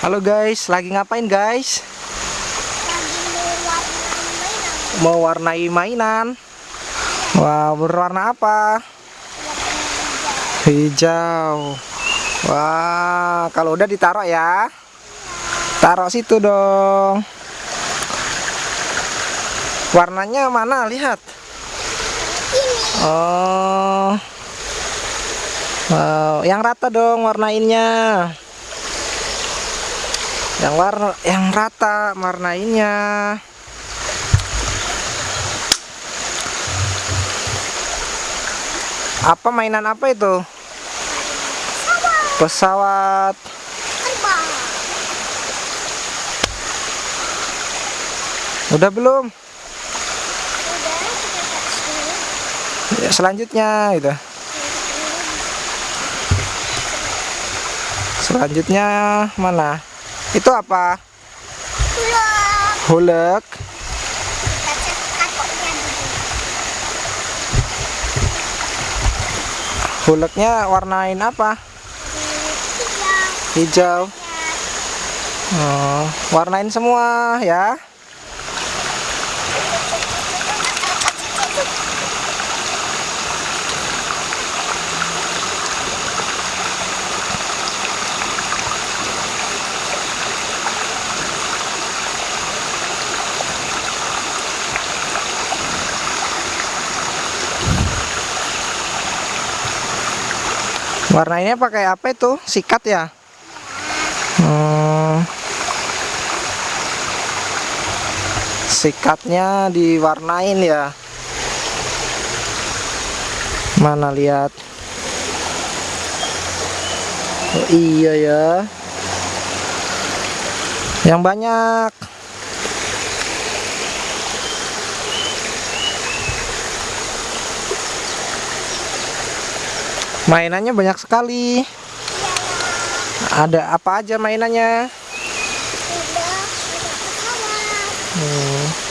Halo guys, lagi ngapain guys? lagi warna mainan. Wah, berwarna apa? Hijau. Wah, kalau udah ditaruh ya. Taruh situ dong. Warnanya mana? Lihat. Oh. Wow, yang rata dong warnainnya. Yang warna yang rata warnainnya. Apa mainan apa itu? Pesawat. terbang Udah belum? udah Ya, selanjutnya gitu. Selanjutnya mana? Itu apa? Hulek. dulu Huleknya warnain apa? hijau Hijau. Oh, warnain semua ya. Warnainnya pakai apa itu? Sikat ya? Hmm. Sikatnya diwarnain ya. Mana lihat? Oh, iya ya. Yang banyak. Mainannya banyak sekali. Ada apa aja mainannya? Hmm.